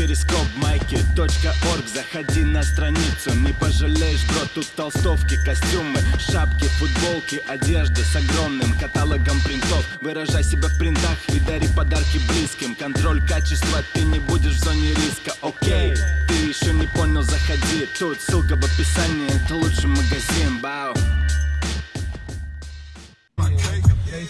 перископ майки .орг. Заходи на страницу, не пожалеешь, бро Тут толстовки, костюмы, шапки, футболки Одежда с огромным каталогом принтов. Выражай себя в принтах и дари подарки близким. Контроль качества, ты не будешь в зоне риска, окей Ты еще не понял, заходи. Тут ссылка в описании, это лучший магазин, бау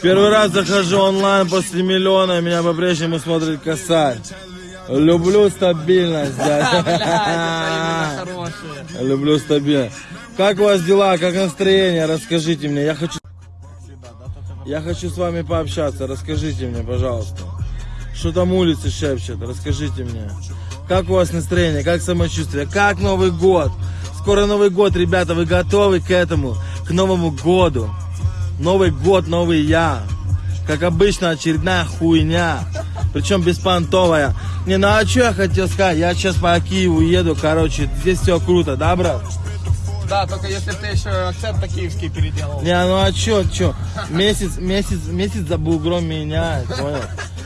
Первый раз захожу онлайн после миллиона, меня по-прежнему смотрит косарь. Люблю стабильность, да. Люблю стабильность. Как у вас дела, как настроение? Расскажите мне. Я хочу... Я хочу с вами пообщаться. Расскажите мне, пожалуйста. Что там улицы шепчет? Расскажите мне. Как у вас настроение? Как самочувствие? Как Новый год? Скоро Новый год, ребята. Вы готовы к этому? К Новому году? Новый год, новый я. Как обычно, очередная хуйня. Причем беспонтовая. Не, ну а что я хотел сказать? Я сейчас по Киеву еду, короче, здесь все круто, да, брат? Да, только если ты еще акцент киевский переделал. Не, ну а чё, чё? Месяц, месяц, месяц за бугром меняет, понял?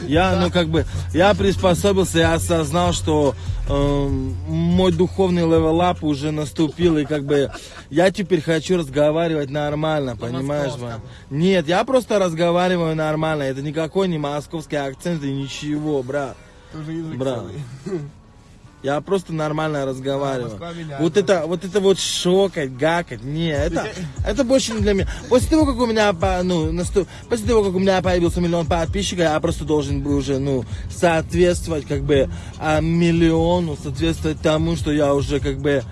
Я, ну как бы, я приспособился, я осознал, что э, мой духовный level up уже наступил, и как бы я теперь хочу разговаривать нормально, понимаешь, man? Нет, я просто разговариваю нормально, это никакой не московский акцент и ничего, брат. Тоже язык Брат. целый. Я просто нормально разговариваю. Вот это, вот это вот шокать, гакать, не, это, это больше не для меня. После того, как у меня, ну, наступ- после того, как у меня появился миллион подписчиков, я просто должен был уже, ну, соответствовать, как бы, а, миллиону, соответствовать тому, что я уже, как бы,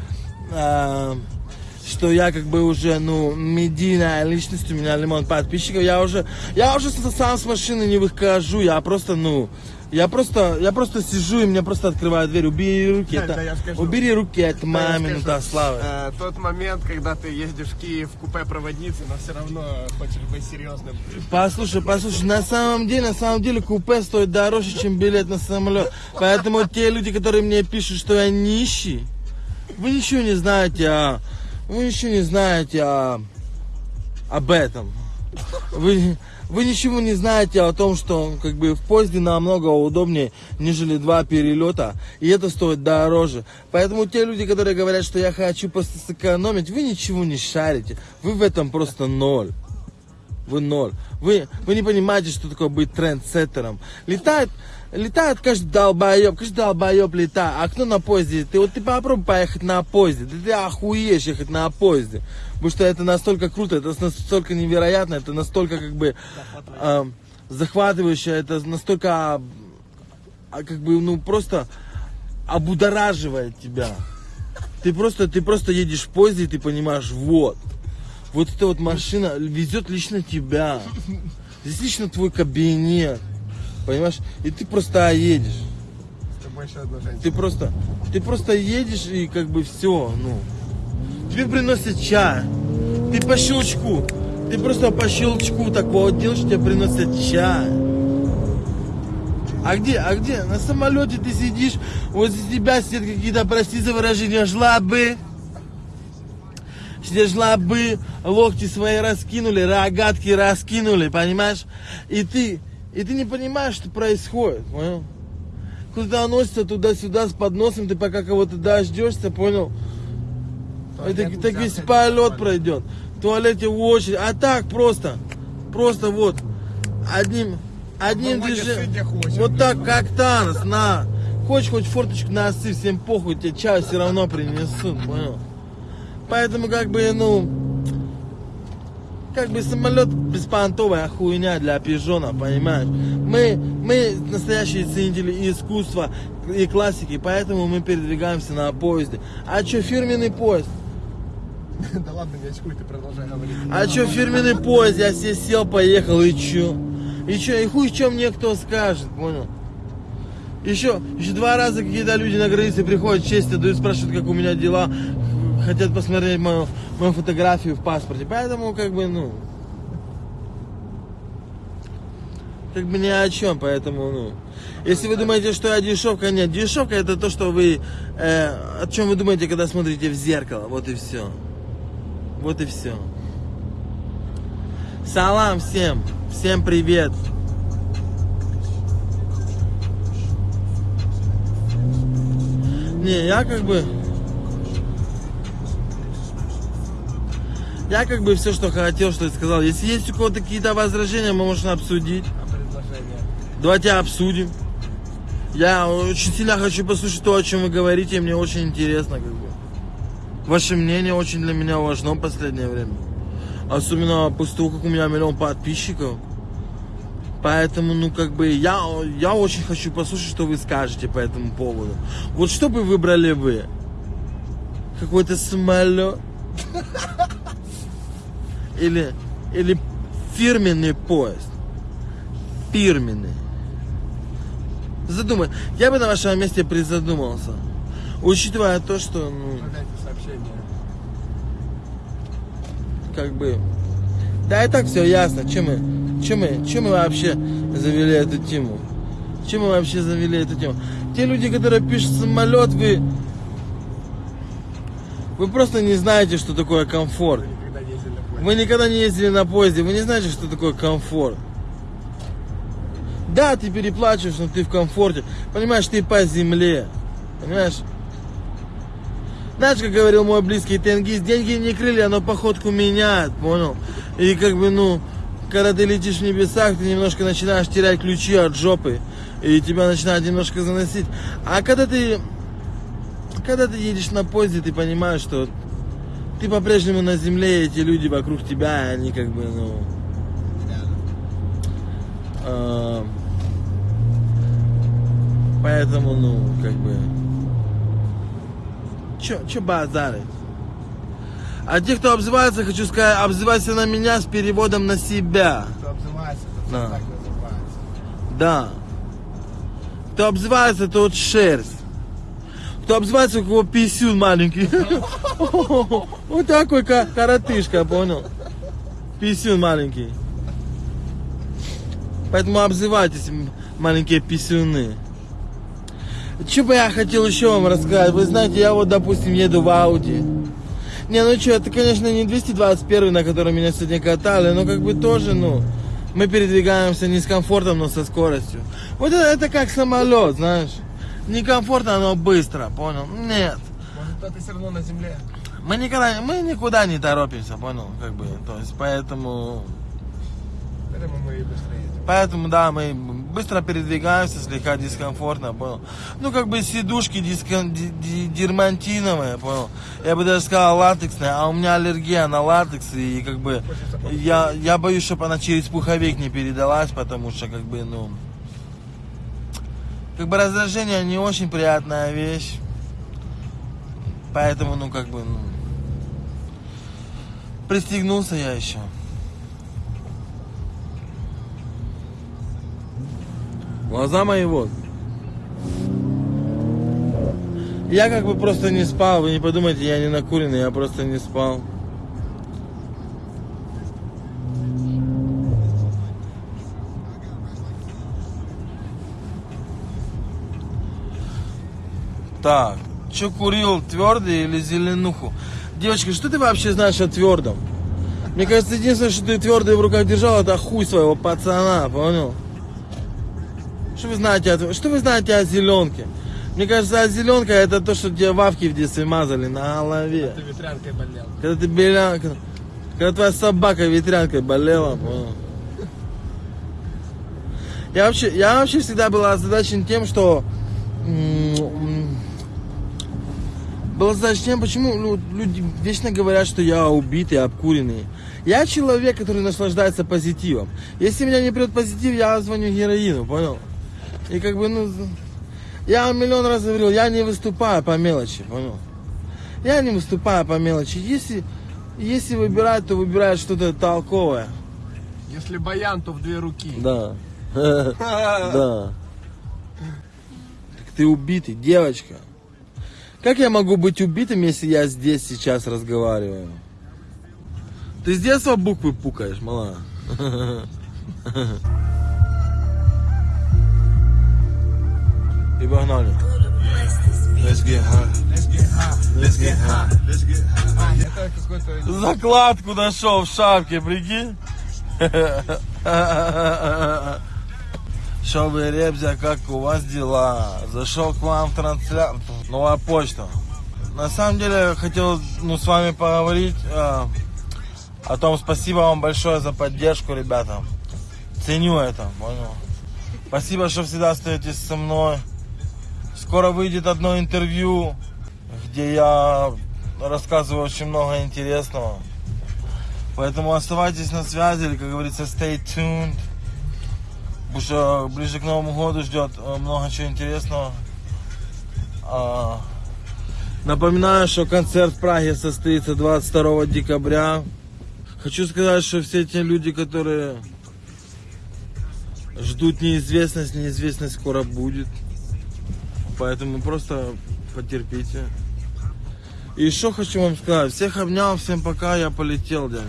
а, что я как бы уже, ну, медийная личность, у меня лимон подписчиков, я уже, я уже сам с машины не выхожу, я просто, ну, я просто, я просто сижу и мне просто открывают дверь, убери руки, Да, это, да, я скажу. убери руки, это Да, скажу, минута славы. э, тот момент, когда ты ездишь в Киев в купе проводницы, но все равно хочешь быть серьезным. Послушай, послушай, на самом деле, на самом деле купе стоит дороже, чем билет на самолет. Поэтому те люди, которые мне пишут, что я нищий, вы ничего не знаете о, вы ничего не знаете о, об этом. Вы, вы ничего не знаете о том, что как бы в поезде намного удобнее, нежели два перелета, и это стоит дороже. Поэтому те люди, которые говорят, что я хочу просто сэкономить, вы ничего не шарите. Вы в этом просто ноль. Вы ноль. Вы, вы не понимаете, что такое быть трендсеттером. Летает, летает каждый долбоеб, каждый долбоеб летает. А кто на поезде? Ты вот ты попробуй поехать на поезде. Да ты охуеешь ехать на поезде. Потому что это настолько круто, это настолько невероятно, это настолько как бы а, захватывающе, это настолько а, как бы ну просто обудораживает тебя. Ты просто, ты просто едешь в поезде, и ты понимаешь, вот, вот эта вот машина везет лично тебя. Здесь лично твой кабинет. Понимаешь? И ты просто едешь. С тобой еще одна женщина. Ты просто, ты просто едешь и как бы все, ну. Тебе приносят чай. Ты по щелчку. Ты просто по щелчку так вот делаешь, тебе приносят чай. А где, а где? На самолете ты сидишь, возле тебя сидят какие-то, прости за выражение, жлобы. Жлобы, локти свои раскинули, рогатки раскинули, понимаешь? И ты, и ты не понимаешь, что происходит, понял? Куда носится туда-сюда с подносом, ты пока кого-то дождешься, понял? Это так весь полет пройдет. В туалете в очередь. А так просто. Просто вот. Одним, одним движением. Вот так, как Танос, на. Хочешь хоть форточку носы, всем похуй, тебе чай все равно принесут, понял? Поэтому как бы, ну, как бы самолет беспонтовая хуйня для пижона, понимаешь? Мы, мы настоящие ценители искусства и классики, поэтому мы передвигаемся на поезде. А что, фирменный поезд? Да ладно, не очкуй, ты продолжай говорить. А что, фирменный поезд, я себе сел, поехал, и чё? И чё, и хуй чем мне кто скажет, понял? Еще, еще два раза какие-то люди на границе приходят, честь отдают, спрашивают, как у меня дела, хотят посмотреть мою, мою фотографию в паспорте. Поэтому, как бы, ну, как бы ни о чем, поэтому, ну, если вы думаете, что я дешевка, нет, дешевка это то, что вы, э, о чем вы думаете, когда смотрите в зеркало, вот и все. Вот и все. Салам всем, всем привет. Не, я как бы... Я как бы все, что хотел, что и сказал. Если есть у кого-то какие-то возражения, мы можем обсудить. А предложение? Давайте обсудим. Я очень сильно хочу послушать то, о чем вы говорите, мне очень интересно, как бы. Ваше мнение очень для меня важно в последнее время. Особенно после того, как у меня миллион подписчиков. Поэтому, ну, как бы, я, я очень хочу послушать, что вы скажете по этому поводу. Вот что бы выбрали вы? Какой-то самолет? Или, или фирменный поезд? Фирменный. Задумай. Я бы на вашем месте призадумался. Учитывая то, что, ну, как бы... Да и так все ясно. Чем мы, чем мы, чем мы вообще завели эту тему? Чем мы вообще завели эту тему? Те люди, которые пишут самолет, вы... Вы просто не знаете, что такое комфорт. Никогда не ездили на поезде. Вы никогда не ездили на поезде, вы не знаете, что такое комфорт. Да, ты переплачиваешь, но ты в комфорте. Понимаешь, ты по земле. Понимаешь? Знаешь, как говорил мой близкий тенгиз, деньги не крылья, но походку меняют, понял? И как бы, ну, когда ты летишь в небесах, ты немножко начинаешь терять ключи от жопы, и тебя начинает немножко заносить. А когда ты, когда ты едешь на поезде, ты понимаешь, что ты по-прежнему на земле, эти люди вокруг тебя, они как бы, ну... а, поэтому, ну, как бы... Чё, чё базарить? А те, кто обзывается, хочу сказать, обзывайся на меня с переводом на себя. Кто обзывается, это Да. так называется. Да. Кто обзывается, тот шерсть. Кто обзывается, у кого писюн маленький. Вот такой ка- коротышка, понял? Писюн маленький. Поэтому обзывайтесь, маленькие писюны. Что бы я хотел еще вам рассказать? Вы знаете, я вот, допустим, еду в Ауди. Не, ну что, это, конечно, не 221, на котором меня сегодня катали, но как бы тоже, ну, мы передвигаемся не с комфортом, но со скоростью. Вот это, это как самолет, знаешь. Не комфортно, но быстро, понял? Нет. Может, кто-то все равно на земле. Мы никогда, мы никуда не торопимся, понял? Как бы, то есть, поэтому, Поэтому мы и быстро едем. поэтому, да, мы быстро передвигаемся, слегка дискомфортно, понял? Ну, как бы сидушки дискон, ди- ди- дермантиновые, понял? Я бы даже сказал латексные, а у меня аллергия на латекс, и как бы, я, я боюсь, чтобы она через пуховик не передалась, потому что, как бы, ну, как бы раздражение не очень приятная вещь. Поэтому, ну, как бы, ну, пристегнулся я еще. Глаза мои вот. Я как бы просто не спал, вы не подумайте, я не накуренный, я просто не спал. Так, что курил, твердый или зеленуху? Девочка, что ты вообще знаешь о твердом? Мне кажется, единственное, что ты твердый в руках держал, это хуй своего пацана, понял? Что вы знаете о, что вы знаете о зеленке? Мне кажется, а зеленка это то, что тебе вавки в детстве мазали на голове. Ты ветрянкой болел. Когда ты беля... Когда твоя собака ветрянкой болела, понял? Я вообще, я вообще всегда был озадачен тем, что... м, м, Был озадачен тем, почему лю- люди вечно говорят, что я убитый, обкуренный. Я человек, который наслаждается позитивом. Если меня не прет позитив, я звоню героину, понял? И как бы, ну... Я миллион раз говорил, я не выступаю по мелочи, понял? Я не выступаю по мелочи. Если, если выбирать, то выбирают что-то толковое. Если баян, то в две руки. Да. Да. Так ты убитый, девочка. Как я могу быть убитым, если я здесь сейчас разговариваю? Ты с детства буквы пукаешь, мала. И погнали. Закладку нашел в шапке, прикинь. Что вы, Ребзя, как у вас дела? Зашел к вам в трансляцию. Новая почта. На самом деле, хотел ну, с вами поговорить э, о том, спасибо вам большое за поддержку, ребята. Ценю это, понял? Спасибо, что всегда остаетесь со мной. Скоро выйдет одно интервью, где я рассказываю очень много интересного. Поэтому оставайтесь на связи, или, как говорится, stay tuned. Потому что ближе к Новому году ждет э, много чего интересного. А, Напоминаю, что концерт в Праге состоится 22 декабря. Хочу сказать, что все те люди, которые ждут неизвестность, неизвестность скоро будет. Поэтому просто потерпите. И еще хочу вам сказать, всех обнял, всем пока, я полетел, дядя.